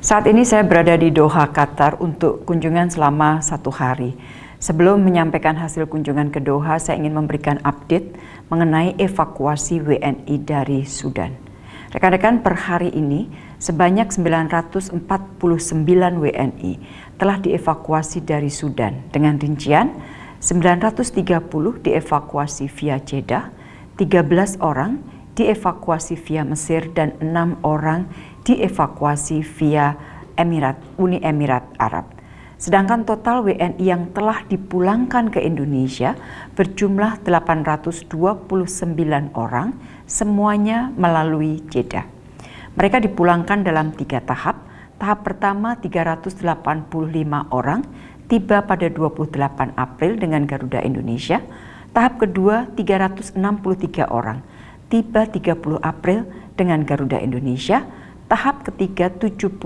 Saat ini saya berada di Doha, Qatar untuk kunjungan selama satu hari. Sebelum menyampaikan hasil kunjungan ke Doha, saya ingin memberikan update mengenai evakuasi WNI dari Sudan. Rekan-rekan per hari ini sebanyak 949 WNI telah dievakuasi dari Sudan dengan rincian 930 dievakuasi via Jeddah, 13 orang dievakuasi via Mesir dan 6 orang dievakuasi via Emirat Uni Emirat Arab. Sedangkan total WNI yang telah dipulangkan ke Indonesia berjumlah 829 orang, semuanya melalui Jeddah. Mereka dipulangkan dalam tiga tahap. Tahap pertama 385 orang tiba pada 28 April dengan Garuda Indonesia. Tahap kedua 363 orang tiba 30 April dengan Garuda Indonesia tahap ketiga 75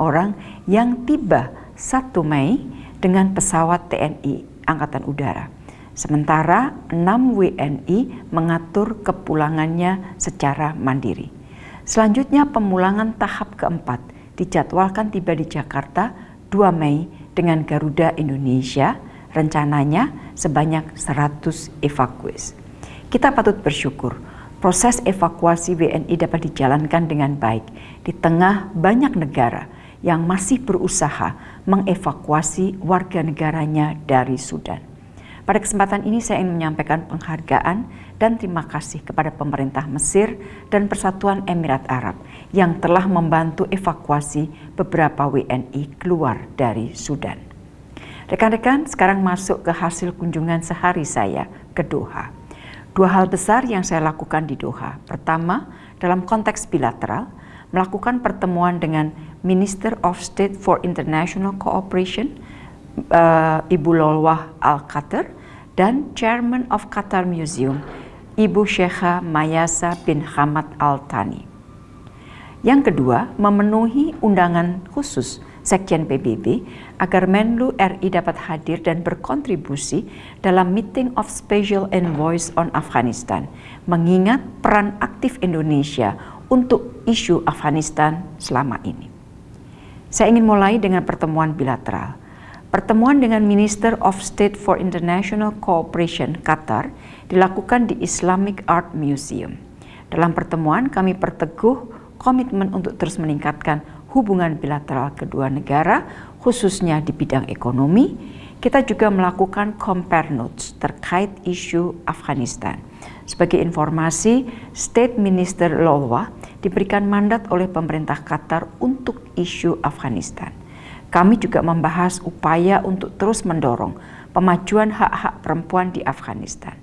orang yang tiba 1 Mei dengan pesawat TNI Angkatan Udara. Sementara 6 WNI mengatur kepulangannya secara mandiri. Selanjutnya pemulangan tahap keempat dijadwalkan tiba di Jakarta 2 Mei dengan Garuda Indonesia rencananya sebanyak 100 evakuis. Kita patut bersyukur proses evakuasi WNI dapat dijalankan dengan baik di tengah banyak negara yang masih berusaha mengevakuasi warga negaranya dari Sudan. Pada kesempatan ini saya ingin menyampaikan penghargaan dan terima kasih kepada pemerintah Mesir dan Persatuan Emirat Arab yang telah membantu evakuasi beberapa WNI keluar dari Sudan. Rekan-rekan, sekarang masuk ke hasil kunjungan sehari saya ke Doha. Dua hal besar yang saya lakukan di Doha. Pertama, dalam konteks bilateral, melakukan pertemuan dengan Minister of State for International Cooperation, uh, Ibu Lolwah Al-Qatar, dan Chairman of Qatar Museum, Ibu Syekha Mayasa bin Hamad Al-Thani. Yang kedua, memenuhi undangan khusus Sekjen PBB agar Menlu RI dapat hadir dan berkontribusi dalam Meeting of Special Envoys on Afghanistan, mengingat peran aktif Indonesia untuk isu Afghanistan selama ini. Saya ingin mulai dengan pertemuan bilateral. Pertemuan dengan Minister of State for International Cooperation Qatar dilakukan di Islamic Art Museum. Dalam pertemuan kami perteguh komitmen untuk terus meningkatkan hubungan bilateral kedua negara, khususnya di bidang ekonomi, kita juga melakukan compare notes terkait isu Afghanistan. Sebagai informasi, State Minister Lolwa diberikan mandat oleh pemerintah Qatar untuk isu Afghanistan. Kami juga membahas upaya untuk terus mendorong pemajuan hak-hak perempuan di Afghanistan.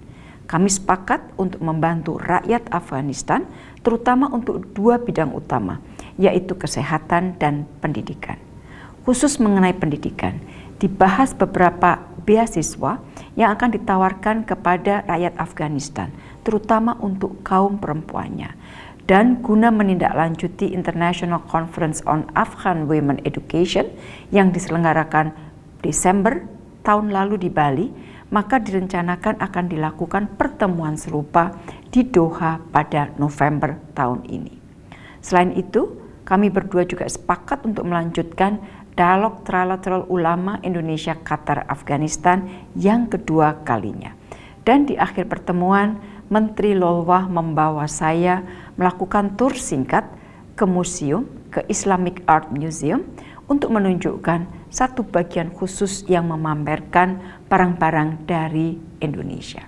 Kami sepakat untuk membantu rakyat Afghanistan, terutama untuk dua bidang utama, yaitu kesehatan dan pendidikan. Khusus mengenai pendidikan, dibahas beberapa beasiswa yang akan ditawarkan kepada rakyat Afghanistan, terutama untuk kaum perempuannya. Dan guna menindaklanjuti International Conference on Afghan Women Education yang diselenggarakan Desember tahun lalu di Bali, maka direncanakan akan dilakukan pertemuan serupa di Doha pada November tahun ini. Selain itu, kami berdua juga sepakat untuk melanjutkan dialog trilateral ulama Indonesia Qatar Afghanistan yang kedua kalinya. Dan di akhir pertemuan, Menteri Lolwah membawa saya melakukan tur singkat ke museum, ke Islamic Art Museum, untuk menunjukkan satu bagian khusus yang memamerkan barang-barang dari Indonesia.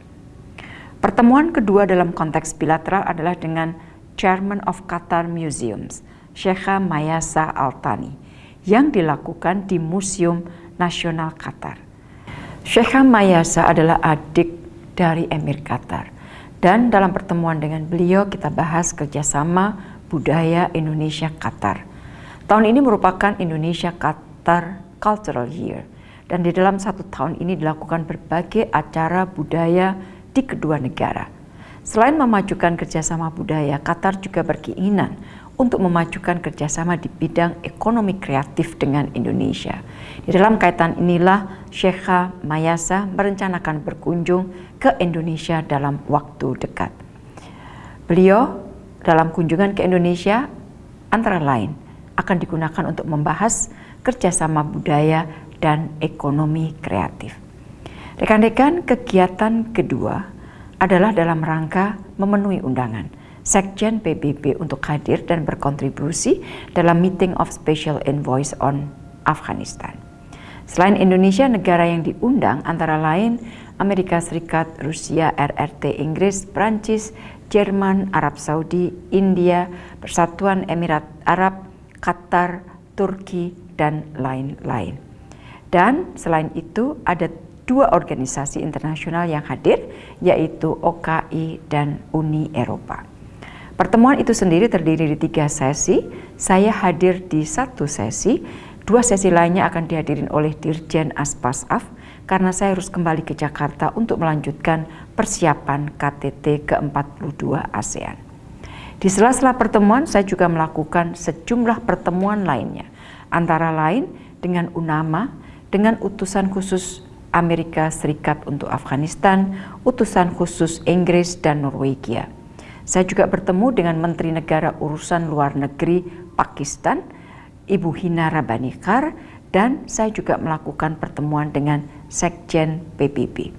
Pertemuan kedua dalam konteks bilateral adalah dengan Chairman of Qatar Museums, Syekha Mayasa Altani yang dilakukan di Museum Nasional Qatar. Syekha Mayasa adalah adik dari Emir Qatar dan dalam pertemuan dengan beliau kita bahas kerjasama budaya Indonesia Qatar. Tahun ini merupakan Indonesia Qatar Cultural Year dan di dalam satu tahun ini dilakukan berbagai acara budaya di kedua negara. Selain memajukan kerjasama budaya, Qatar juga berkeinginan untuk memajukan kerjasama di bidang ekonomi kreatif dengan Indonesia. Di dalam kaitan inilah Syekha Mayasa merencanakan berkunjung ke Indonesia dalam waktu dekat. Beliau dalam kunjungan ke Indonesia antara lain akan digunakan untuk membahas kerjasama budaya dan ekonomi kreatif. Rekan-rekan, kegiatan kedua adalah dalam rangka memenuhi undangan Sekjen PBB untuk hadir dan berkontribusi dalam Meeting of Special Envoys on Afghanistan. Selain Indonesia, negara yang diundang antara lain Amerika Serikat, Rusia, RRT Inggris, Prancis, Jerman, Arab Saudi, India, Persatuan Emirat Arab, Qatar, Turki, dan lain-lain. Dan selain itu ada dua organisasi internasional yang hadir, yaitu OKI dan Uni Eropa. Pertemuan itu sendiri terdiri di tiga sesi, saya hadir di satu sesi, dua sesi lainnya akan dihadirin oleh Dirjen Aspasaf, karena saya harus kembali ke Jakarta untuk melanjutkan persiapan KTT ke-42 ASEAN. Di sela-sela pertemuan, saya juga melakukan sejumlah pertemuan lainnya, antara lain dengan UNAMA, dengan utusan khusus Amerika Serikat untuk Afghanistan, utusan khusus Inggris dan Norwegia. Saya juga bertemu dengan Menteri Negara Urusan Luar Negeri Pakistan, Ibu Hina Rabanikar, dan saya juga melakukan pertemuan dengan Sekjen PBB.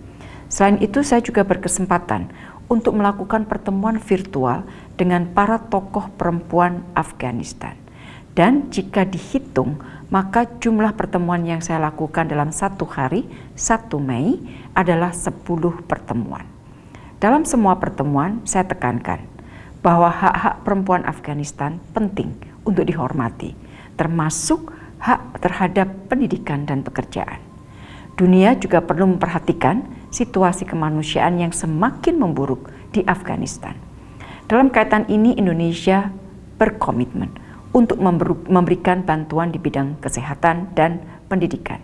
Selain itu, saya juga berkesempatan untuk melakukan pertemuan virtual dengan para tokoh perempuan Afghanistan. Dan jika dihitung, maka jumlah pertemuan yang saya lakukan dalam satu hari, 1 Mei, adalah 10 pertemuan. Dalam semua pertemuan, saya tekankan bahwa hak-hak perempuan Afghanistan penting untuk dihormati, termasuk hak terhadap pendidikan dan pekerjaan. Dunia juga perlu memperhatikan situasi kemanusiaan yang semakin memburuk di Afghanistan. Dalam kaitan ini Indonesia berkomitmen untuk memberikan bantuan di bidang kesehatan dan pendidikan.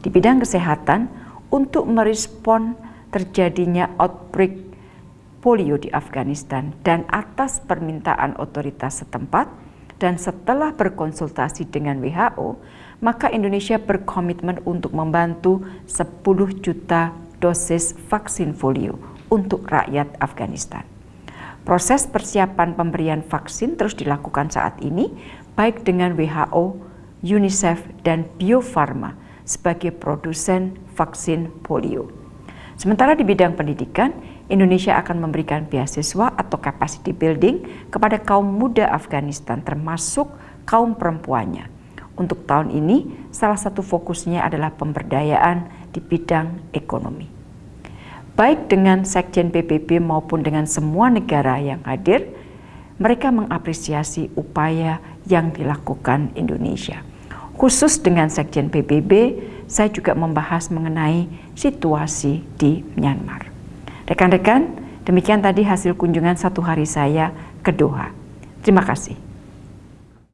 Di bidang kesehatan untuk merespon terjadinya outbreak polio di Afghanistan dan atas permintaan otoritas setempat dan setelah berkonsultasi dengan WHO, maka Indonesia berkomitmen untuk membantu 10 juta dosis vaksin polio untuk rakyat Afghanistan. Proses persiapan pemberian vaksin terus dilakukan saat ini, baik dengan WHO, UNICEF, dan Bio Farma sebagai produsen vaksin polio. Sementara di bidang pendidikan, Indonesia akan memberikan beasiswa atau capacity building kepada kaum muda Afghanistan termasuk kaum perempuannya untuk tahun ini, salah satu fokusnya adalah pemberdayaan di bidang ekonomi. Baik dengan Sekjen PBB maupun dengan semua negara yang hadir, mereka mengapresiasi upaya yang dilakukan Indonesia. Khusus dengan Sekjen PBB, saya juga membahas mengenai situasi di Myanmar. Rekan-rekan, demikian tadi hasil kunjungan satu hari saya ke Doha. Terima kasih.